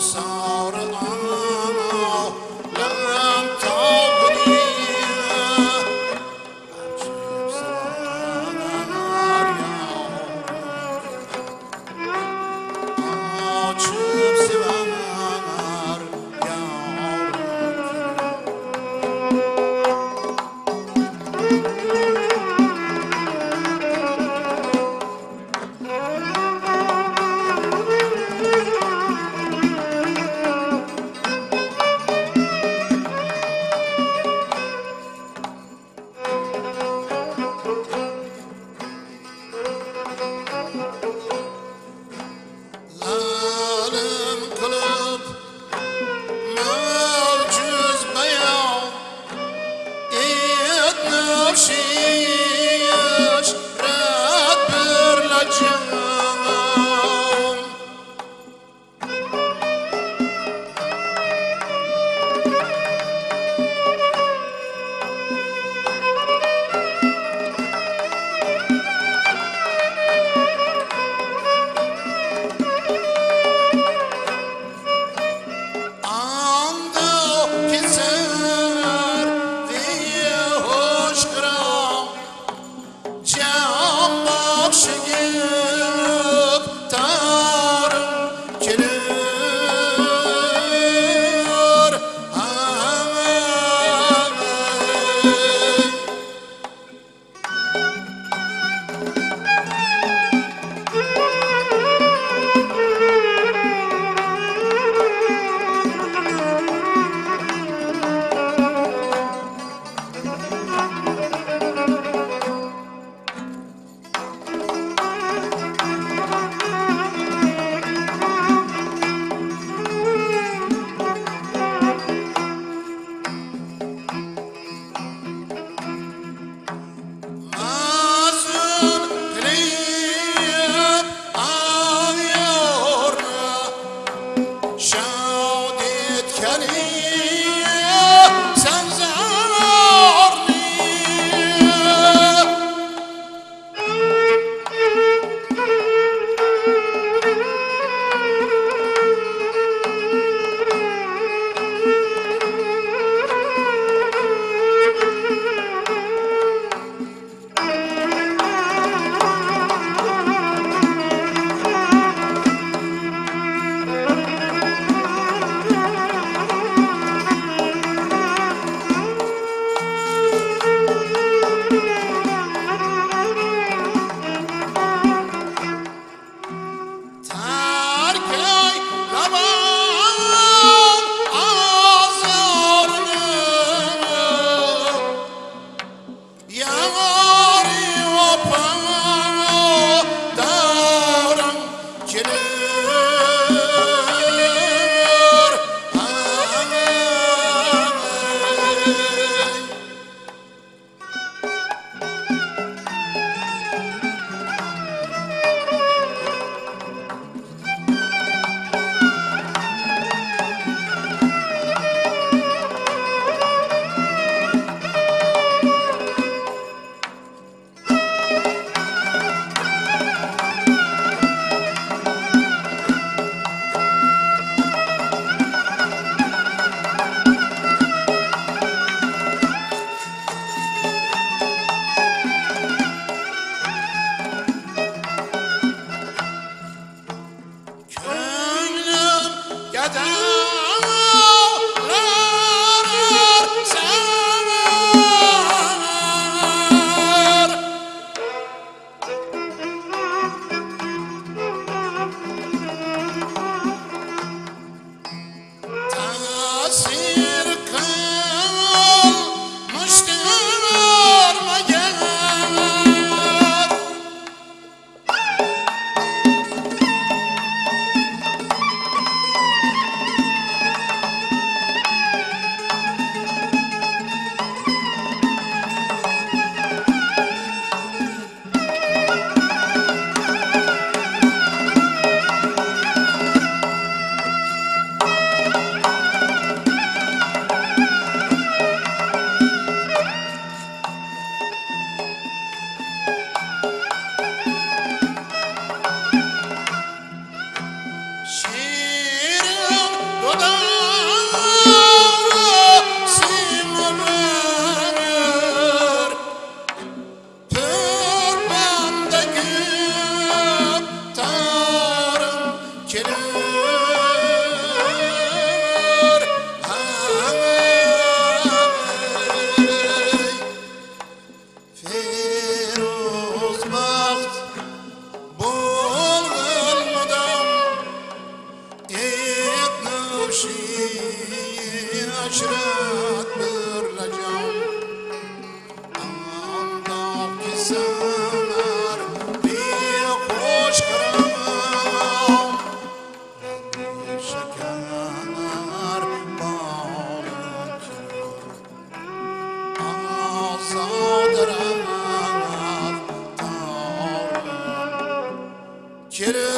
song. Kere